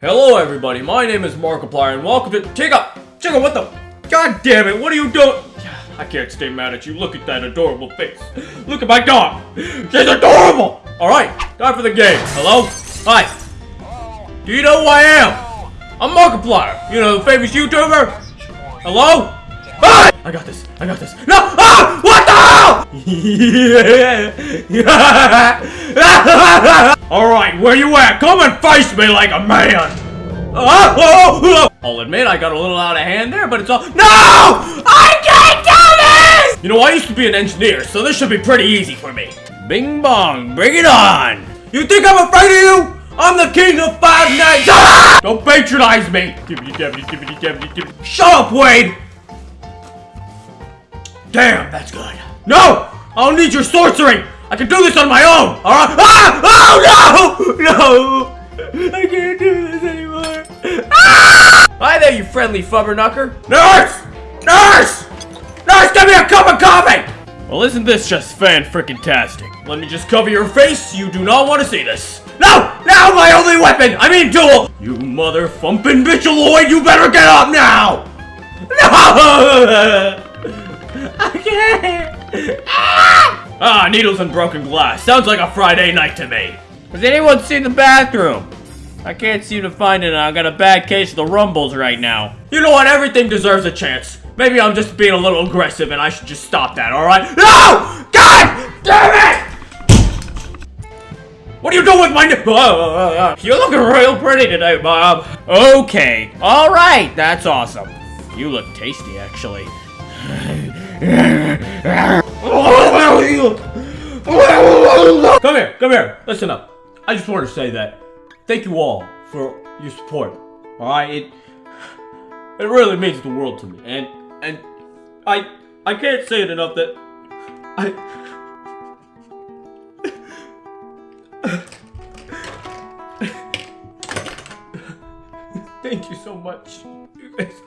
Hello everybody, my name is Markiplier and welcome to- Chica! Chica, what the- God damn it, what are you doing? I can't stay mad at you, look at that adorable face. Look at my dog! She's adorable! Alright, time for the game. Hello? Hi. Do you know who I am? I'm Markiplier, you know, the famous YouTuber? Hello? Hi! I got this, I got this. No! Ah! What the hell? Alright, where you at? Come and face me like a man! I'll admit I got a little out of hand there, but it's all- NO! I can't do this! You know, I used to be an engineer, so this should be pretty easy for me. Bing bong, bring it on! You think I'm afraid of you? I'm the king of five nights! Don't patronize me! Shut up, Wade! Damn, that's good. No! I don't need your sorcery! I can do this on my own! Alright? Ah! Oh no! No! I can't do this anymore. Ah! Hi there, you friendly fubberknucker. Nurse! Nurse! Nurse, give me a cup of coffee! Well, isn't this just fan-frickin-tastic? Let me just cover your face. You do not want to see this. No! Now my only weapon! I mean duel! You mother-fumpin' bitchaloid, you better get up now! No! I can't! Ah! ah, needles and broken glass. Sounds like a Friday night to me. Has anyone seen the bathroom? I can't seem to find it and I got a bad case of the rumbles right now. You know what? Everything deserves a chance. Maybe I'm just being a little aggressive and I should just stop that, alright? No! God damn it! What are you doing with my nip? You're looking real pretty today, Bob. Okay. Alright, that's awesome. You look tasty, actually. Come here, come here. Listen up. I just want to say that thank you all for your support. All right, it it really means the world to me, and and I I can't say it enough that I. Thank you so much. You guys.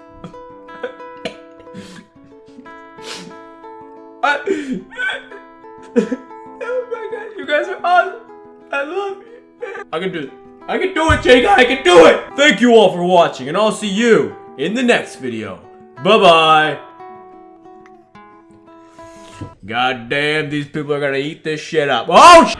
Oh my god, you guys are awesome. I love you. I can do it. I can do it, Jake. I can do it. Thank you all for watching, and I'll see you in the next video. Bye-bye. God damn, these people are gonna eat this shit up. Oh, sh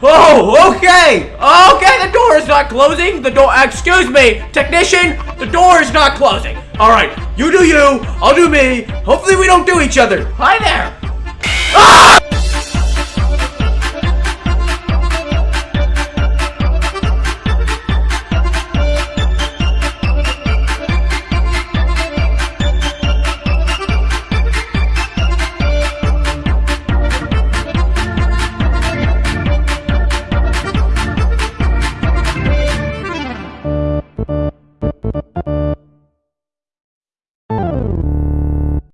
Oh, okay! Okay, the door is not closing! The door- excuse me! Technician, the door is not closing! Alright, you do you, I'll do me. Hopefully we don't do each other. Hi there! Ah!